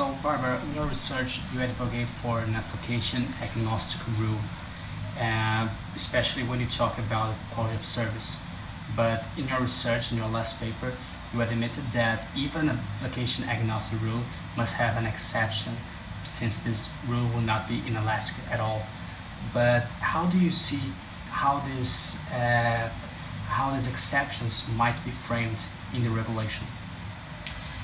So, Barbara, in your research, you advocate for an application agnostic rule, uh, especially when you talk about quality of service. But in your research, in your last paper, you admitted that even an application agnostic rule must have an exception, since this rule will not be inelastic at all. But how do you see how this uh, how these exceptions might be framed in the regulation?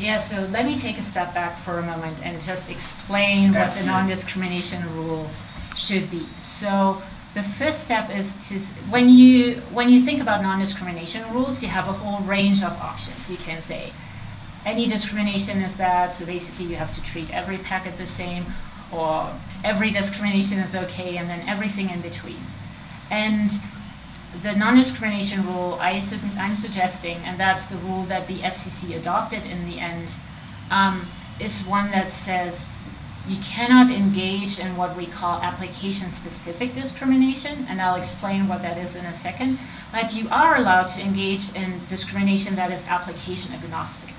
Yeah, so let me take a step back for a moment and just explain That's what the non-discrimination rule should be. So the first step is to when you when you think about non-discrimination rules, you have a whole range of options. You can say any discrimination is bad, so basically you have to treat every packet the same, or every discrimination is okay, and then everything in between. And the non-discrimination rule I am suggesting, and that's the rule that the FCC adopted in the end, um, is one that says you cannot engage in what we call application-specific discrimination, and I'll explain what that is in a second, but you are allowed to engage in discrimination that is application agnostic.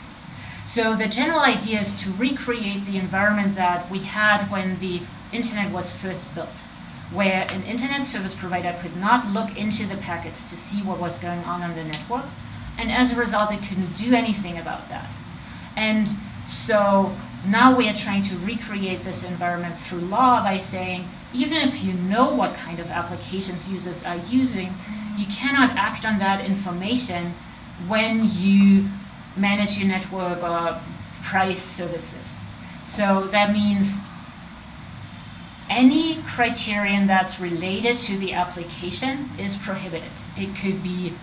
So the general idea is to recreate the environment that we had when the internet was first built where an internet service provider could not look into the packets to see what was going on on the network. And as a result, it couldn't do anything about that. And so now we are trying to recreate this environment through law by saying, even if you know what kind of applications users are using, you cannot act on that information when you manage your network or price services. So that means any criterion that's related to the application is prohibited. It could be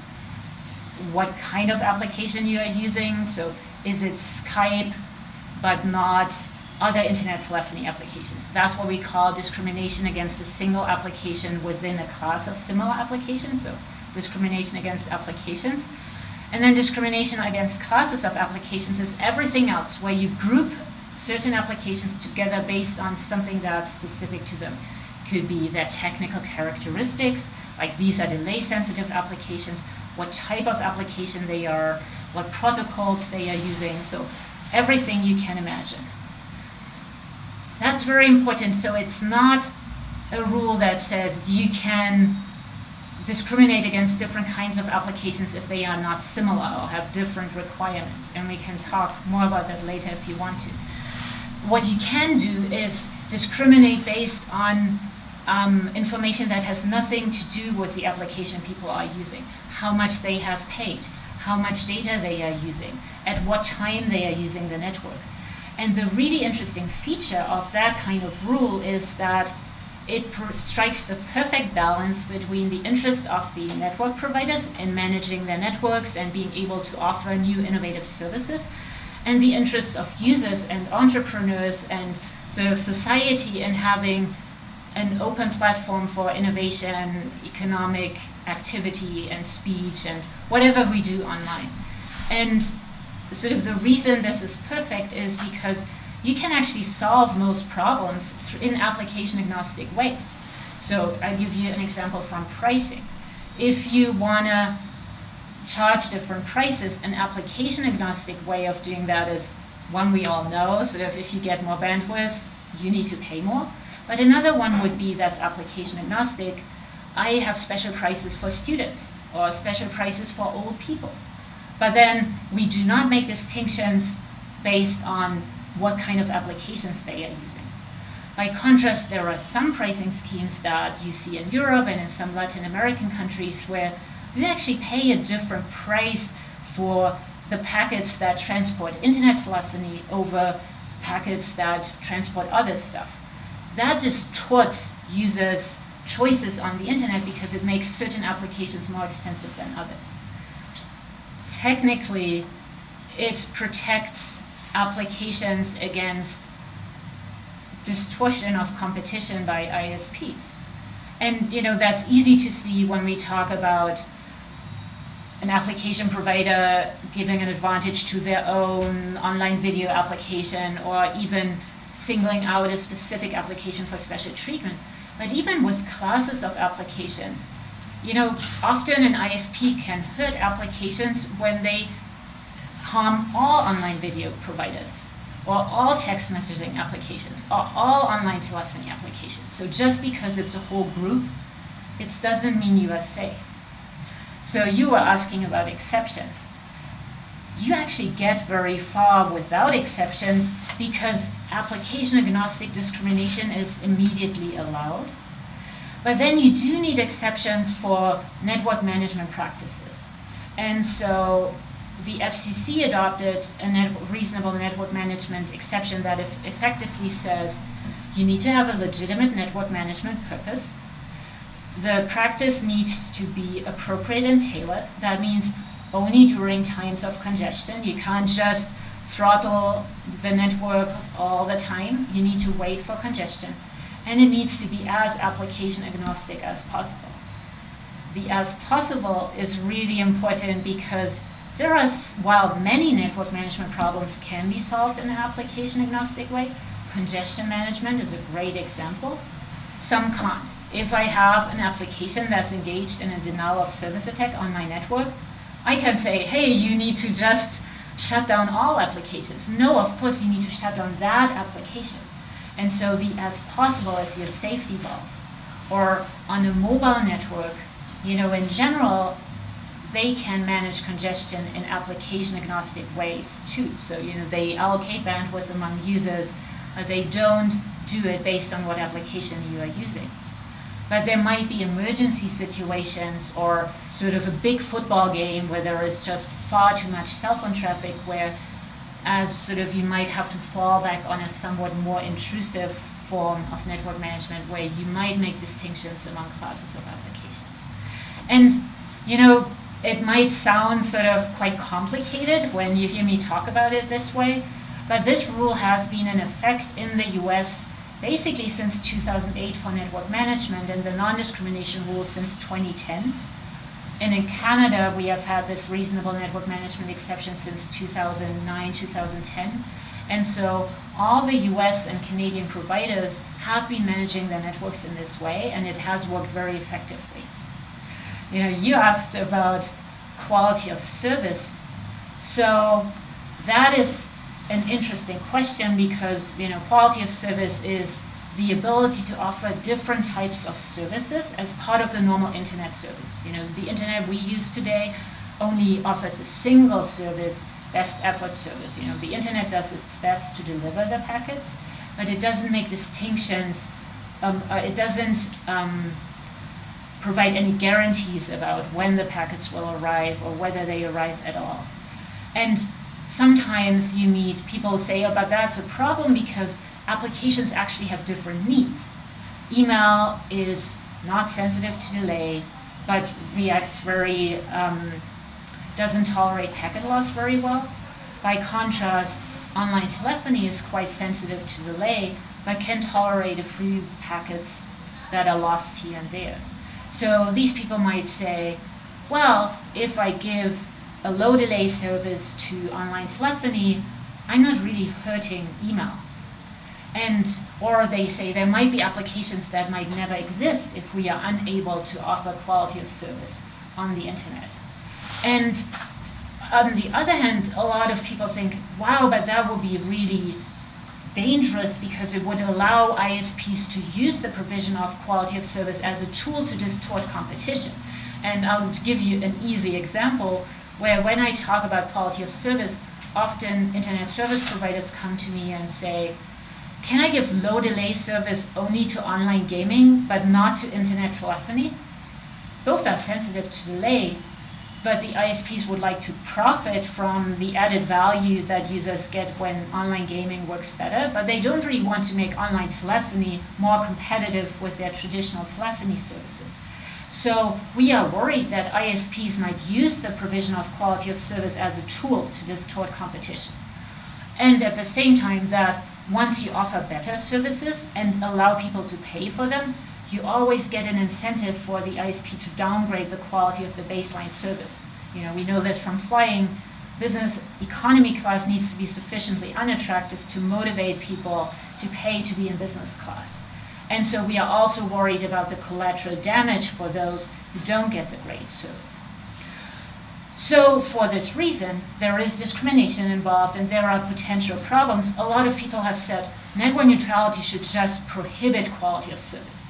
what kind of application you are using. So is it Skype, but not other internet telephony applications. That's what we call discrimination against a single application within a class of similar applications. So discrimination against applications. And then discrimination against classes of applications is everything else where you group certain applications together based on something that's specific to them. Could be their technical characteristics, like these are delay sensitive applications, what type of application they are, what protocols they are using, so everything you can imagine. That's very important, so it's not a rule that says you can discriminate against different kinds of applications if they are not similar or have different requirements. And we can talk more about that later if you want to what you can do is discriminate based on um, information that has nothing to do with the application people are using, how much they have paid, how much data they are using, at what time they are using the network. And the really interesting feature of that kind of rule is that it strikes the perfect balance between the interests of the network providers in managing their networks and being able to offer new innovative services and the interests of users and entrepreneurs and sort of society in having an open platform for innovation, economic activity and speech and whatever we do online. And sort of the reason this is perfect is because you can actually solve most problems in application agnostic ways. So I'll give you an example from pricing. If you want to charge different prices. An application agnostic way of doing that is one we all know, sort of if you get more bandwidth, you need to pay more. But another one would be that's application agnostic. I have special prices for students or special prices for old people. But then we do not make distinctions based on what kind of applications they are using. By contrast, there are some pricing schemes that you see in Europe and in some Latin American countries where you actually pay a different price for the packets that transport internet telephony over packets that transport other stuff. That distorts users' choices on the internet because it makes certain applications more expensive than others. Technically, it protects applications against distortion of competition by ISPs. And you know that's easy to see when we talk about an application provider giving an advantage to their own online video application or even singling out a specific application for special treatment. But even with classes of applications, you know, often an ISP can hurt applications when they harm all online video providers or all text messaging applications, or all online telephony applications. So just because it's a whole group, it doesn't mean you are safe. So you were asking about exceptions. You actually get very far without exceptions because application agnostic discrimination is immediately allowed. But then you do need exceptions for network management practices. And so the FCC adopted a net reasonable network management exception that effectively says you need to have a legitimate network management purpose. The practice needs to be appropriate and tailored. That means only during times of congestion. You can't just throttle the network all the time. You need to wait for congestion. And it needs to be as application agnostic as possible. The as possible is really important because there are, while many network management problems can be solved in an application agnostic way, congestion management is a great example. Some can't. If I have an application that's engaged in a denial of service attack on my network, I can say, hey, you need to just shut down all applications. No, of course you need to shut down that application. And so the as possible is your safety valve. Or on a mobile network, you know, in general, they can manage congestion in application agnostic ways too. So, you know, they allocate bandwidth among users, but they don't do it based on what application you are using. But there might be emergency situations or sort of a big football game where there is just far too much cell phone traffic where as sort of you might have to fall back on a somewhat more intrusive form of network management where you might make distinctions among classes of applications. And, you know, it might sound sort of quite complicated when you hear me talk about it this way, but this rule has been in effect in the US basically since 2008 for network management and the non-discrimination rule since 2010. And in Canada, we have had this reasonable network management exception since 2009, 2010. And so all the US and Canadian providers have been managing their networks in this way, and it has worked very effectively. You know, you asked about quality of service. So that is an interesting question because, you know, quality of service is the ability to offer different types of services as part of the normal internet service. You know, the internet we use today only offers a single service, best effort service. You know, the internet does its best to deliver the packets, but it doesn't make distinctions. Um, uh, it doesn't um, provide any guarantees about when the packets will arrive or whether they arrive at all. And sometimes you meet people say, oh, but that's a problem because applications actually have different needs. Email is not sensitive to delay, but reacts very, um, doesn't tolerate packet loss very well. By contrast, online telephony is quite sensitive to delay, but can tolerate a few packets that are lost here and there. So these people might say, well, if I give a low delay service to online telephony, I'm not really hurting email. And, or they say there might be applications that might never exist if we are unable to offer quality of service on the internet. And on the other hand, a lot of people think, wow, but that would be really dangerous because it would allow ISPs to use the provision of quality of service as a tool to distort competition. And I'll give you an easy example where when I talk about quality of service, often internet service providers come to me and say, can I give low delay service only to online gaming, but not to internet telephony? Both are sensitive to delay, but the ISPs would like to profit from the added value that users get when online gaming works better, but they don't really want to make online telephony more competitive with their traditional telephony services. So we are worried that ISPs might use the provision of quality of service as a tool to distort competition. And at the same time that once you offer better services and allow people to pay for them, you always get an incentive for the ISP to downgrade the quality of the baseline service. You know, we know this from flying. Business economy class needs to be sufficiently unattractive to motivate people to pay to be in business class. And so we are also worried about the collateral damage for those who don't get the great service. So for this reason, there is discrimination involved and there are potential problems. A lot of people have said network neutrality should just prohibit quality of service.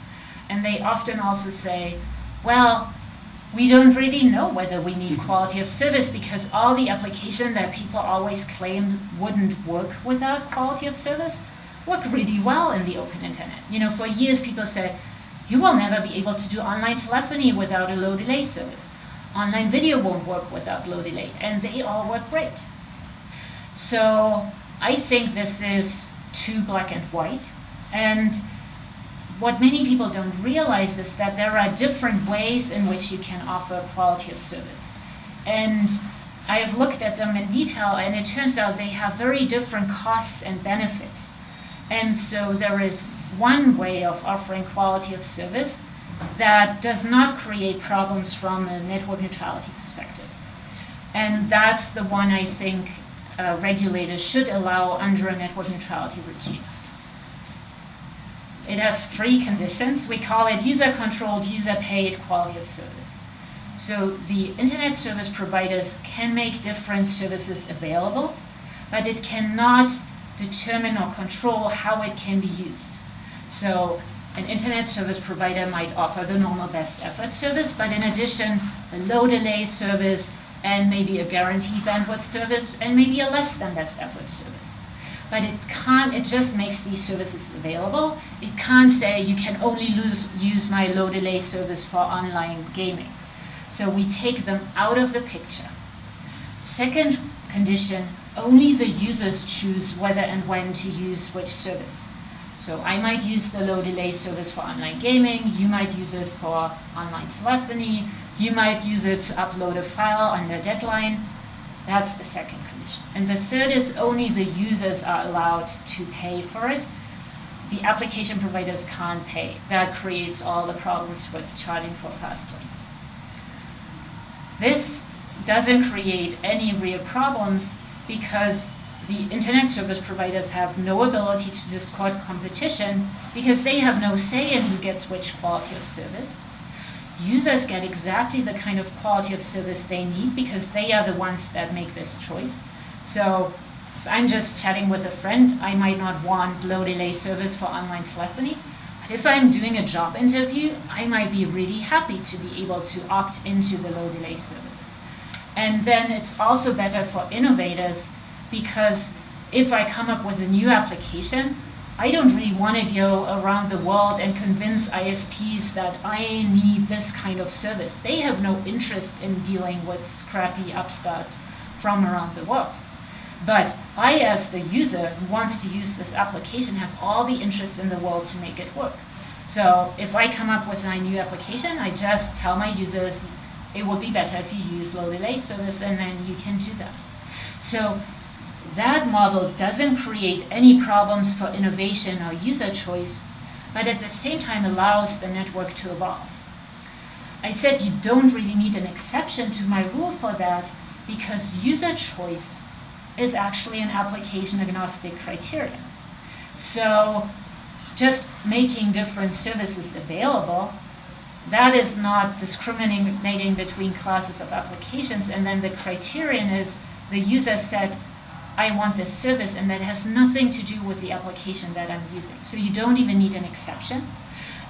And they often also say, well, we don't really know whether we need quality of service because all the applications that people always claim wouldn't work without quality of service work really well in the open internet. You know, for years people said, you will never be able to do online telephony without a low delay service. Online video won't work without low delay, and they all work great. So I think this is too black and white. And what many people don't realize is that there are different ways in which you can offer quality of service. And I have looked at them in detail, and it turns out they have very different costs and benefits. And so there is one way of offering quality of service that does not create problems from a network neutrality perspective. And that's the one I think uh, regulators should allow under a network neutrality regime. It has three conditions. We call it user-controlled, user-paid quality of service. So the internet service providers can make different services available, but it cannot determine or control how it can be used. So an internet service provider might offer the normal best effort service, but in addition, a low delay service and maybe a guaranteed bandwidth service and maybe a less than best effort service but it can't, it just makes these services available. It can't say you can only lose, use my low delay service for online gaming. So we take them out of the picture. Second condition, only the users choose whether and when to use which service. So I might use the low delay service for online gaming, you might use it for online telephony, you might use it to upload a file under deadline. That's the second condition. And the third is only the users are allowed to pay for it. The application providers can't pay. That creates all the problems with charging for fast lanes. This doesn't create any real problems because the internet service providers have no ability to discord competition because they have no say in who gets which quality of service users get exactly the kind of quality of service they need because they are the ones that make this choice. So if I'm just chatting with a friend, I might not want low delay service for online telephony. But if I'm doing a job interview, I might be really happy to be able to opt into the low delay service. And then it's also better for innovators because if I come up with a new application, I don't really want to go around the world and convince ISPs that I need this kind of service. They have no interest in dealing with scrappy upstarts from around the world. But I, as the user who wants to use this application, have all the interest in the world to make it work. So if I come up with a new application, I just tell my users, it would be better if you use low delay service, and then you can do that. So that model doesn't create any problems for innovation or user choice, but at the same time allows the network to evolve. I said you don't really need an exception to my rule for that because user choice is actually an application agnostic criterion. So just making different services available, that is not discriminating between classes of applications. And then the criterion is the user said, I want this service, and that has nothing to do with the application that I'm using. So you don't even need an exception.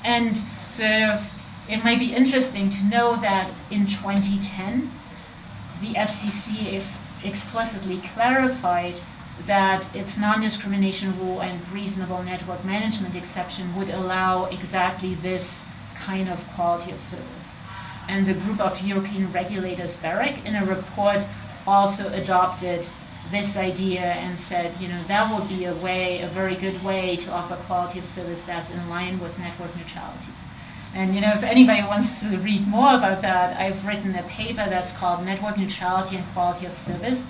And sort of, it might be interesting to know that in 2010, the FCC is explicitly clarified that its non-discrimination rule and reasonable network management exception would allow exactly this kind of quality of service. And the group of European regulators, BEREC, in a report also adopted this idea and said, you know, that would be a way, a very good way to offer quality of service that's in line with network neutrality. And you know, if anybody wants to read more about that, I've written a paper that's called Network Neutrality and Quality of Service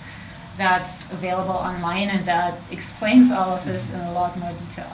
that's available online and that explains all of this in a lot more detail.